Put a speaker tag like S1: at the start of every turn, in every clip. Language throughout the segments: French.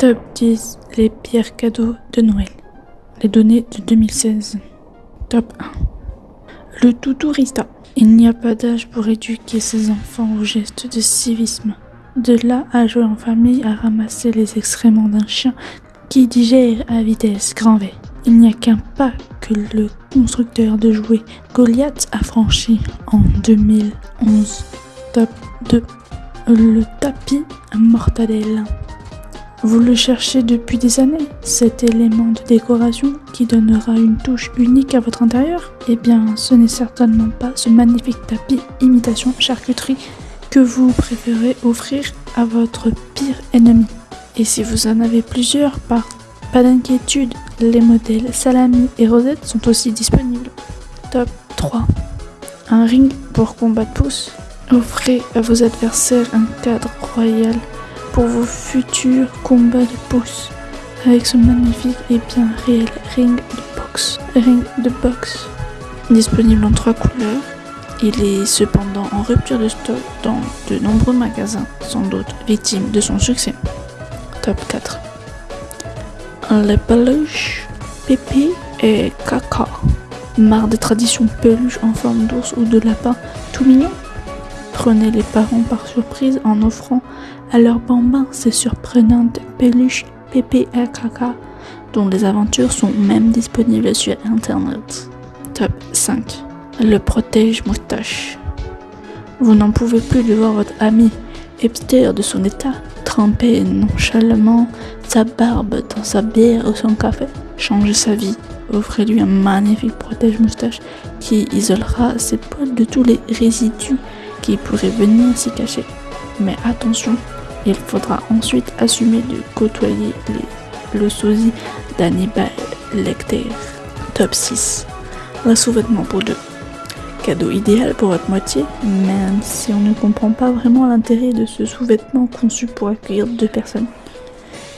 S1: Top 10 les pires cadeaux de Noël. Les données de 2016. Top 1. Le toutourista. Il n'y a pas d'âge pour éduquer ses enfants aux gestes de civisme. De là à jouer en famille à ramasser les excréments d'un chien qui digère à vitesse grand V. Il n'y a qu'un pas que le constructeur de jouets Goliath a franchi en 2011. Top 2. Le tapis mortadelle. Vous le cherchez depuis des années, cet élément de décoration qui donnera une touche unique à votre intérieur Eh bien, ce n'est certainement pas ce magnifique tapis imitation charcuterie que vous préférez offrir à votre pire ennemi. Et si vous en avez plusieurs, pas, d'inquiétude, les modèles salami et rosette sont aussi disponibles. Top 3. Un ring pour combat de pouce. Offrez à vos adversaires un cadre royal pour vos futurs combats de pouce avec ce magnifique et bien réel ring de boxe. Ring de boxe. Disponible en trois couleurs. Il est cependant en rupture de stock dans de nombreux magasins, sans doute victime de son succès. Top 4. Les peluches, Pépé et Caca. Marre des traditions peluches en forme d'ours ou de lapin tout mignon Prenez les parents par surprise en offrant à leurs bambins ces surprenantes peluches Caca dont les aventures sont même disponibles sur internet. Top 5. Le protège moustache. Vous n'en pouvez plus de voir votre ami hipster de son état tremper nonchalamment sa barbe dans sa bière ou son café. Changez sa vie. Offrez-lui un magnifique protège moustache qui isolera ses poils de tous les résidus qui pourraient venir s'y cacher. Mais attention, il faudra ensuite assumer de côtoyer les, le sosie d'Hannibal Lecter. Top 6. Un sous-vêtement pour deux. Cadeau idéal pour votre moitié, même si on ne comprend pas vraiment l'intérêt de ce sous-vêtement conçu pour accueillir deux personnes.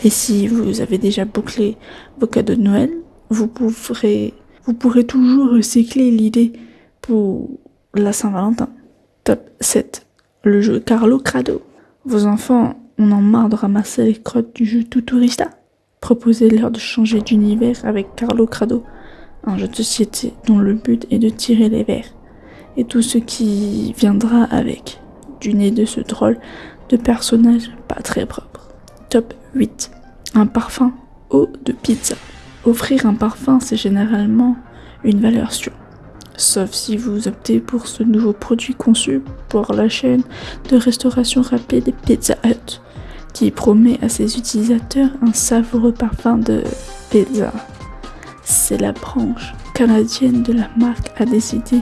S1: Et si vous avez déjà bouclé vos cadeaux de Noël, vous pourrez toujours recycler l'idée pour la Saint-Valentin. Top 7. Le jeu Carlo Crado. Vos enfants en ont marre de ramasser les crottes du jeu Tuturista Proposez-leur de changer d'univers avec Carlo Crado, un jeu de société dont le but est de tirer les verres et tout ce qui viendra avec, du nez de ce drôle de personnage pas très propre. Top 8. Un parfum eau de pizza. Offrir un parfum, c'est généralement une valeur sûre. Sauf si vous optez pour ce nouveau produit conçu pour la chaîne de restauration rapide Pizza Hut, qui promet à ses utilisateurs un savoureux parfum de pizza. C'est la branche canadienne de la marque a décidé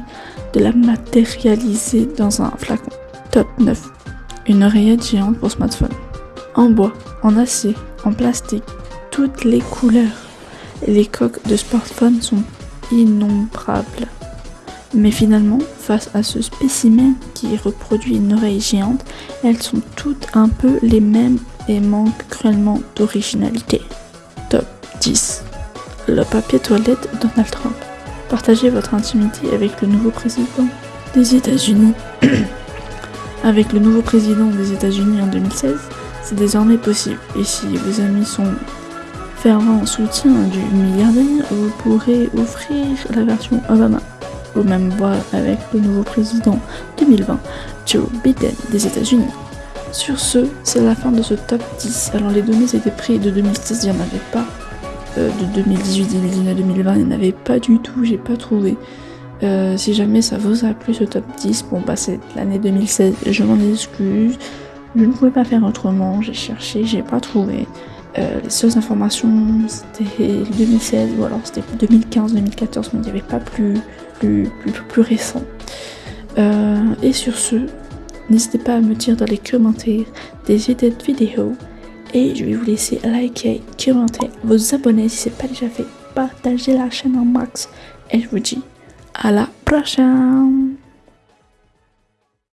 S1: de la matérialiser dans un flacon. Top 9. Une oreillette géante pour smartphone. En bois, en acier, en plastique, toutes les couleurs. Les coques de smartphone sont innombrables. Mais finalement, face à ce spécimen qui reproduit une oreille géante, elles sont toutes un peu les mêmes et manquent cruellement d'originalité. Top 10. Le papier toilette Donald Trump. Partagez votre intimité avec le nouveau président des États-Unis. avec le nouveau président des États-Unis en 2016, c'est désormais possible. Et si vos amis sont fervents soutien du milliardaire, vous pourrez offrir la version Obama au même voie avec le nouveau président 2020, Joe Biden des États-Unis. Sur ce, c'est la fin de ce top 10. Alors les données étaient prises de 2016, il n'y en avait pas. Euh, de 2018, 2019, 2020, il n'y en avait pas du tout, j'ai pas trouvé. Euh, si jamais ça vous a plu ce top 10, bon bah c'est l'année 2016, je m'en excuse. Je ne pouvais pas faire autrement, j'ai cherché, j'ai pas trouvé. Euh, les seules informations c'était 2016 ou alors c'était 2015, 2014, mais il n'y avait pas plus, plus, plus, plus récent. et sur ce, n'hésitez pas à me dire dans les commentaires des idées de vidéos. Et je vais vous laisser liker, commenter, vous abonner si ce n'est pas déjà fait, partager la chaîne en max. Et je vous dis à la prochaine